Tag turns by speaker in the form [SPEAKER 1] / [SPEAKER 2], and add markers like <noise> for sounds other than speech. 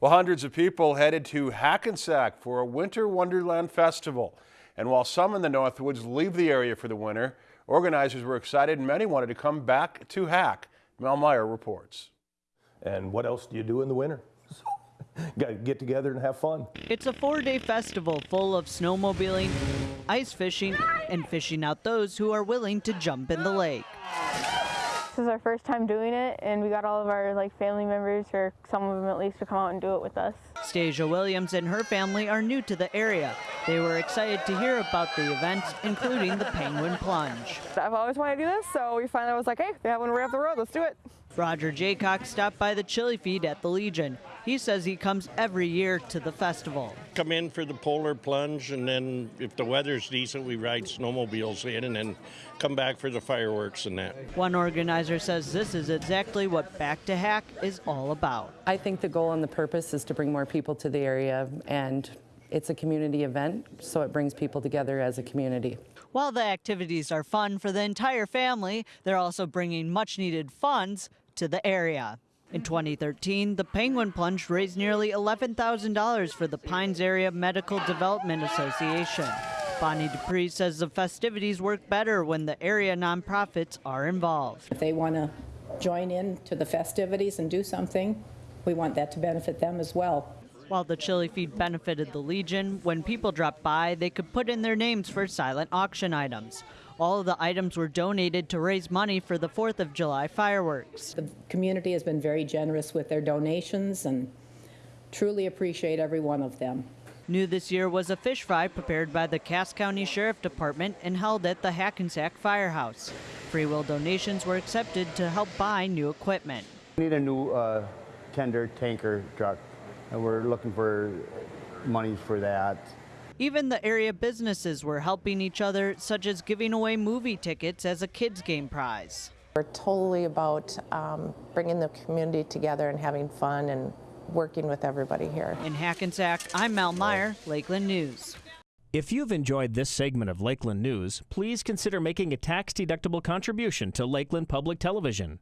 [SPEAKER 1] Well, hundreds of people headed to Hackensack for a Winter Wonderland Festival. And while some in the Northwoods leave the area for the winter, organizers were excited and many wanted to come back to Hack. Mel Meyer reports.
[SPEAKER 2] And what else do you do in the winter? <laughs> Got to get together and have fun.
[SPEAKER 3] It's a four-day festival full of snowmobiling, ice fishing, and fishing out those who are willing to jump in the lake.
[SPEAKER 4] This is our first time doing it, and we got all of our like family members, or some of them at least, to come out and do it with us.
[SPEAKER 3] Stasia Williams and her family are new to the area. They were excited to hear about the events, including the Penguin Plunge.
[SPEAKER 5] I've always wanted to do this, so we finally was like, hey, they have one right up the road, let's do it.
[SPEAKER 3] Roger Jaycock stopped by the chili feed at the Legion. He says he comes every year to the festival.
[SPEAKER 6] Come in for the polar plunge, and then if the weather's decent, we ride snowmobiles in, and then come back for the fireworks and that.
[SPEAKER 3] One organizer says this is exactly what Back to Hack is all about.
[SPEAKER 7] I think the goal and the purpose is to bring more people to the area and it's a community event, so it brings people together as a community.
[SPEAKER 3] While the activities are fun for the entire family, they're also bringing much needed funds to the area. In 2013, the Penguin Plunge raised nearly $11,000 for the Pines Area Medical Development Association. Bonnie Dupree says the festivities work better when the area nonprofits are involved.
[SPEAKER 8] If they want to join in to the festivities and do something, we want that to benefit them as well.
[SPEAKER 3] While the chili feed benefited the Legion, when people dropped by, they could put in their names for silent auction items. All of the items were donated to raise money for the 4th of July fireworks.
[SPEAKER 8] The community has been very generous with their donations and truly appreciate every one of them.
[SPEAKER 3] New this year was a fish fry prepared by the Cass County Sheriff Department and held at the Hackensack Firehouse. Free will donations were accepted to help buy new equipment.
[SPEAKER 9] We need a new uh, tender tanker truck and we're looking for money for that.
[SPEAKER 3] Even the area businesses were helping each other, such as giving away movie tickets as a kids game prize.
[SPEAKER 10] We're totally about um, bringing the community together and having fun and working with everybody here.
[SPEAKER 3] In Hackensack, I'm Mel Meyer, Lakeland News.
[SPEAKER 11] If you've enjoyed this segment of Lakeland News, please consider making a tax-deductible contribution to Lakeland Public Television.